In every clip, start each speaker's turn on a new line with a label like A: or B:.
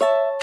A: you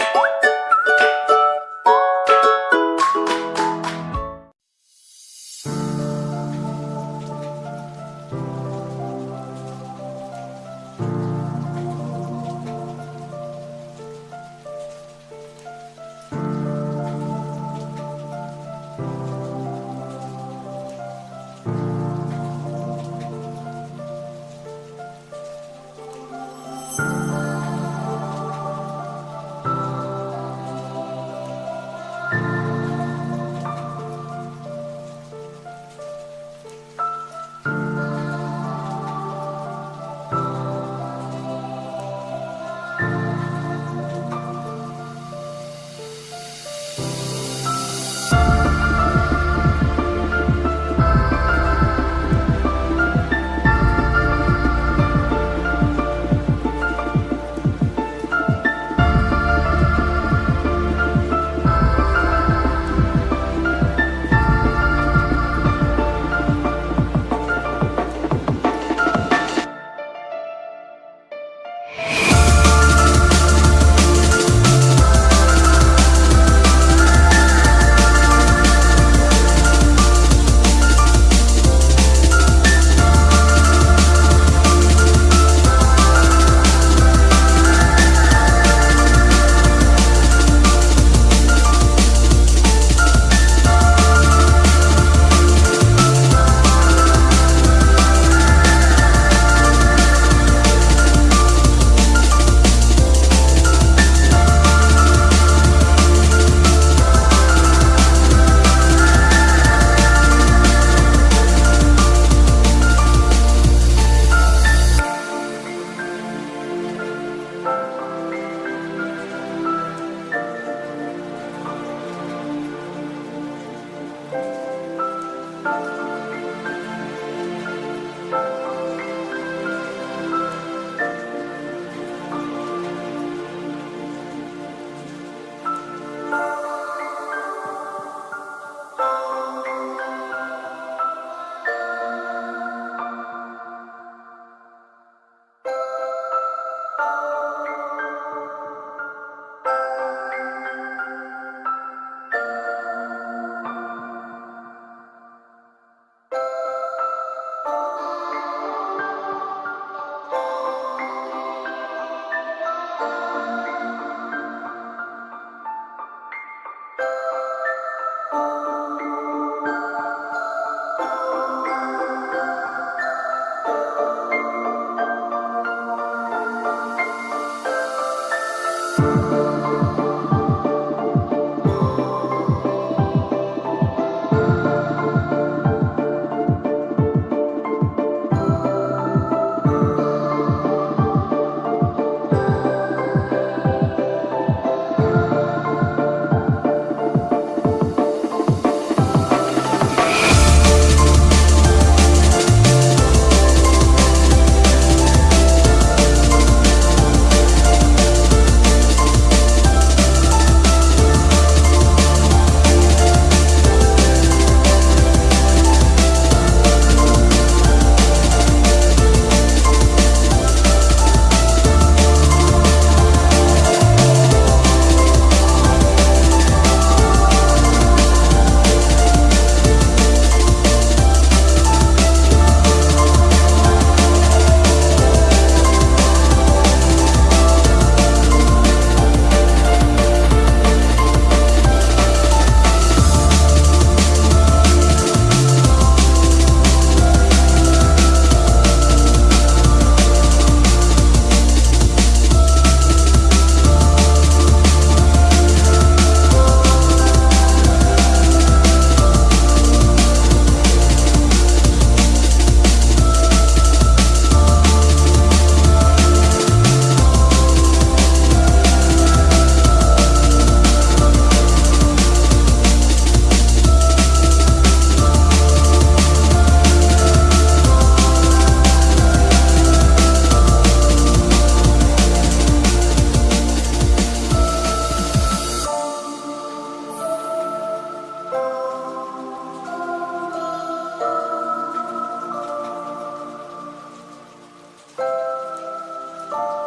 A: Bye.